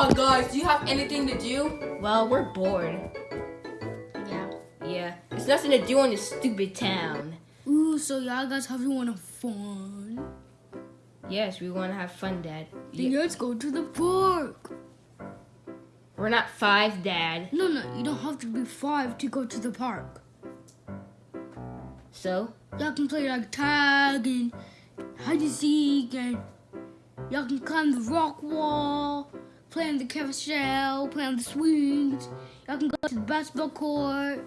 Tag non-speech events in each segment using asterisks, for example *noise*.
Oh, on, guys. Do you have anything to do? Well, we're bored. Yeah. Yeah, there's nothing to do in this stupid town. Ooh, so y'all guys have you want to fun? Yes, we want to have fun, Dad. Then Yeah. let's go to the park. We're not five, Dad. No, no, you don't have to be five to go to the park. So, Y'all can play like tag and hide and seek, and y'all can climb the rock wall, play on the carousel, play on the swings. Y'all can go to the basketball court,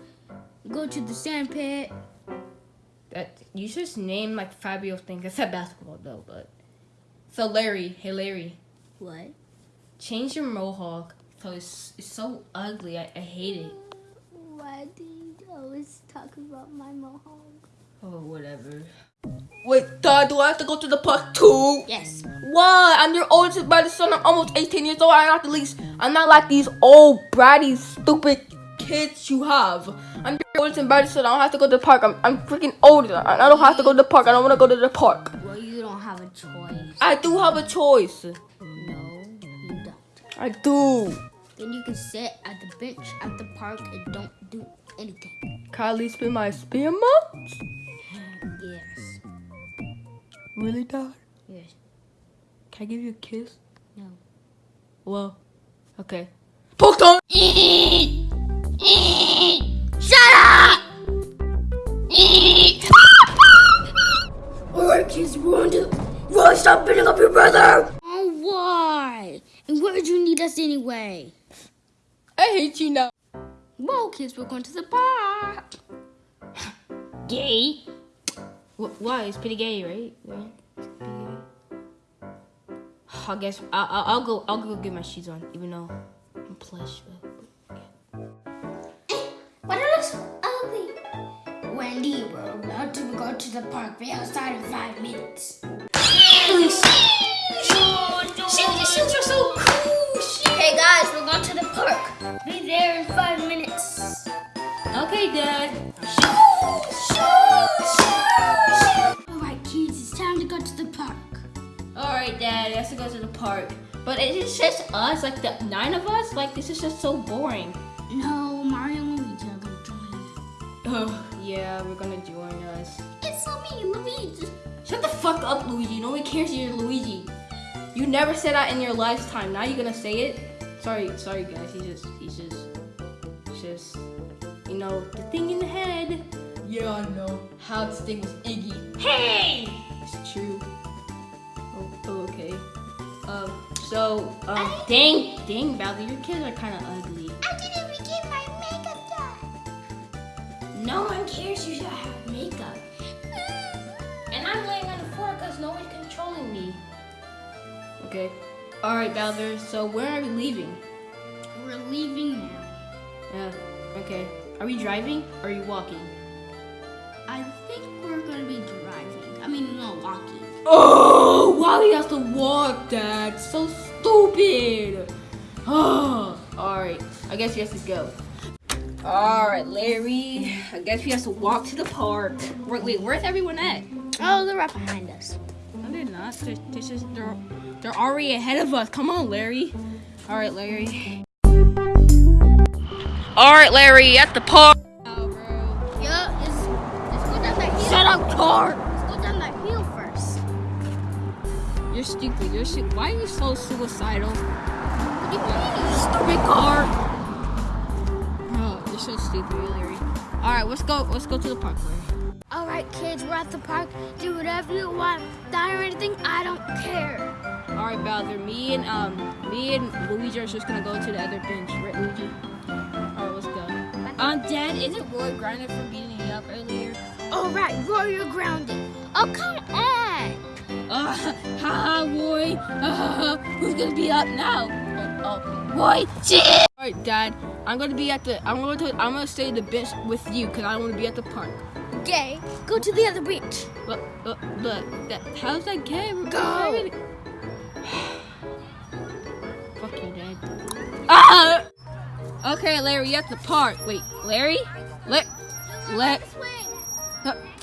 go to the sand pit. that you just named like five real things. said basketball, though. But so, Larry, hey Larry, What? change your mohawk. So it's, it's so ugly. I, I hate it. Why do you always talk about my mohawk? Oh, whatever. Wait, Dad, do I have to go to the park too? Yes. Why? I'm your oldest brother, son. I'm almost 18 years old. I'm not the least. I'm not like these old, bratty, stupid kids you have. I'm your oldest and brother, son. I don't have to go to the park. I'm, I'm freaking older. I I don't have to go to the park. I don't want to go to the park. Well, you don't have a choice. I do have a choice. No, you don't. I do. Then you can sit at the bench at the park and don't do anything. Kylie spit my spare months? Yes. Really, Dad? Yes. Can I give you a kiss? No. Well, okay. Poke time! Shut up! Alright, kids, we're on to. Why stop beating up your brother? Oh, why? And where did you need us anyway? I hate you now. Well, kids, we're going to the park. Gay? Wh- why? It's pretty gay, right? Right? It's gay. I guess I'll, I'll, I'll go. I'll go get my shoes on, even though I'm plush. But, But eh, it looks ugly. Wendy, we're about to go to the park. Be outside in five minutes. shoes are so cool. Hey guys, we're going to the park. Be there in five minutes. Okay, Dad. Park. But it's just us, like the nine of us. Like this is just so boring. No, Mario and Luigi are going to join. Oh, yeah, we're gonna join us. It's so me, Luigi. Shut the fuck up, Luigi. Nobody cares you're Luigi. You never said that in your lifetime. Now you're gonna say it. Sorry, sorry, guys. He's just, he's just, he's just, you know, the thing in the head. Yeah, I know. How this thing was Iggy. Hey, it's true. Oh, oh, okay. Um, so, um, dang, dang, Bowser, your kids are kind of ugly. I didn't even get my makeup done. No one cares you should have makeup. And I'm laying on the floor because no one's controlling me. Okay. All right, Bowser. So where are we leaving? We're leaving now. Yeah. Okay. Are we driving or are you walking? I think we're gonna be driving. I mean, no, walking. Oh, Wally has to walk, Dad. So stupid. Oh. *sighs* All right. I guess we have to go. All right, Larry. I guess we have to walk to the park. Wait, wait where's everyone at? Oh, they're right behind us. No, they're not. They're, they're just they're they're already ahead of us. Come on, Larry. All right, Larry. All right, Larry, at the park. Stupid. You're su- why are you so suicidal? What do you mean? Stupid car. Oh, you're so stupid, Larry. All right, let's go. Let's go to the park, Larry. All right, kids, we're at the park. Do whatever you want. Die or anything, I don't care. All right, Bowser. Me and um, me and Luigi are just gonna go to the other bench, right, Luigi? All right, let's go. Um, Dad, isn't Roy grounded for beating me up earlier? All right, Roy, you're grounded. Oh, come on. Uh, haha, Roy. Uh, who's gonna be up now? Oh, oh Roy. Shit. All right, Dad. I'm gonna be at the. I'm going to. I'm gonna stay at the bench with you because I don't want to be at the park. Gay, go to the other beach. But, but, but that, how's that gay? Go. *sighs* Fuck you, Dad. Ah! Okay, Larry, you at the park. Wait, Larry? Let, let,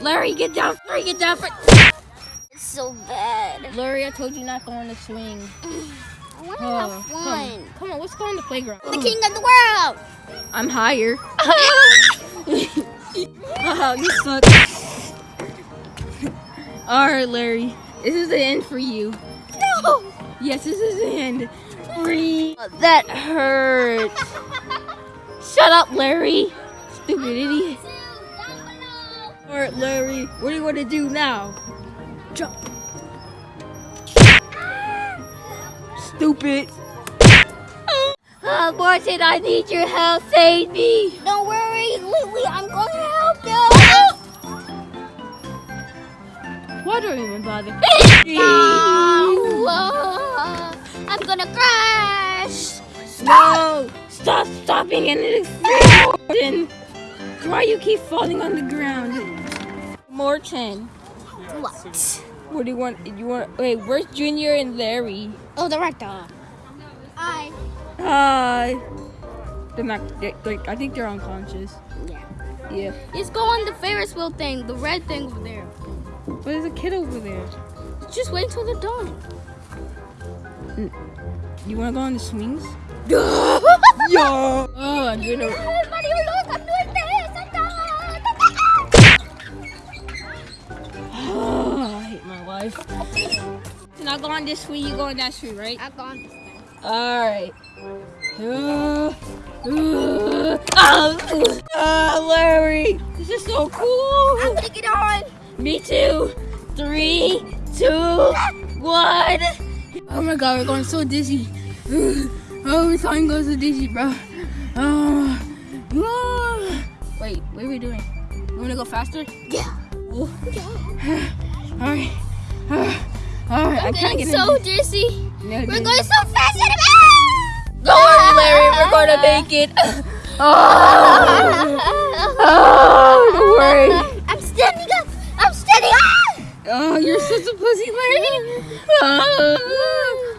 Larry, get down. Larry, get down. So bad. Larry, I told you not go on the swing. *clears throat* I want to Oh, have fun. Come on, let's go on the playground. The king of the world. *laughs* I'm higher. oh, you suck. Alright, Larry. This is the end for you. No. Yes, this is the end. Free. That hurt. *laughs* Shut up, Larry. Stupid idiot. Alright, Larry. What do you want to do now? Jump. Stupid. Uh, oh, Martin, I need your help. Save me. Don't worry, Lily. I'm going to help you. Why do I even bother? *laughs* Oh, I'm gonna crash. No! Stop stopping and explosion! *laughs* Why you keep falling on the ground? Morton, What? what do you want? You want? Wait, where's Junior and Larry? Oh, the rector. I. Hi. They're not. They're, they're, I think they're unconscious. Yeah. Yeah. Let's go on the Ferris wheel thing, the red thing over there. But there's a kid over there. Just wait until they're done. You want to go on the swings? Yo. Oh, I'm gonna. Everybody, I hate my life. So now go on this swing. You go on that swing, right? I've gone. Alright. Uh, uh, oh, uh, Larry, this is so cool. I'm gonna get on. Me too. Three, two, one. Oh my god, we're going so dizzy. *sighs* Oh, we're going to go so dizzy, bro. Oh, oh. Wait, what are we doing? You wanna go faster? Yeah. Oh. yeah. *sighs* Alright. *sighs* Alright, I I'm can't getting get so in. dizzy. No, We're no. going so fast. and- Don't worry, Larry, we're *laughs* gonna make it. Oh, *laughs* *laughs* oh don't worry. I'm standing up. I'm standing up. Oh, you're such a pussy, Larry. Oh,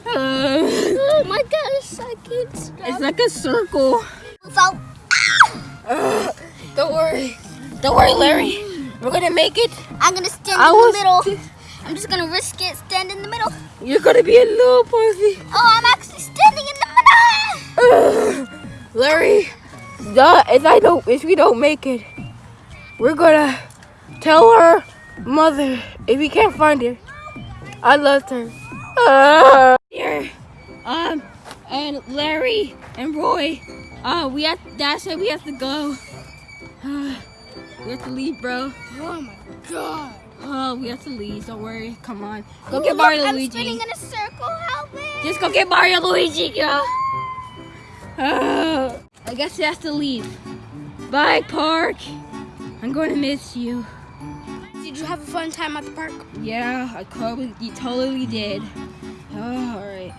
oh. My gosh, I can't stop. It's like a circle. So, Ugh, don't worry. Don't worry, Larry. We're gonna make it. I'm gonna stand I in the middle. I'm just gonna risk it. Stand in the middle. You're gonna be a little pussy. Oh, I'm actually standing in the middle. Larry, duh, if I don't, if we don't make it, we're gonna tell her mother if we can't find her. I loved her. Uh, here, um, and Larry and Roy, uh, we have. Dad said we have to go. Uh, *sighs* we have to leave, bro. Oh my god. Oh, we have to leave. Don't worry. Come on. Go get Mario look, Luigi. I'm spinning in a circle. Help me. Just go get Mario Luigi, girl. Oh. I guess he has to leave. Bye, park. I'm going to miss you. Did you have a fun time at the park? Yeah, I probably, you totally did. Oh, all right.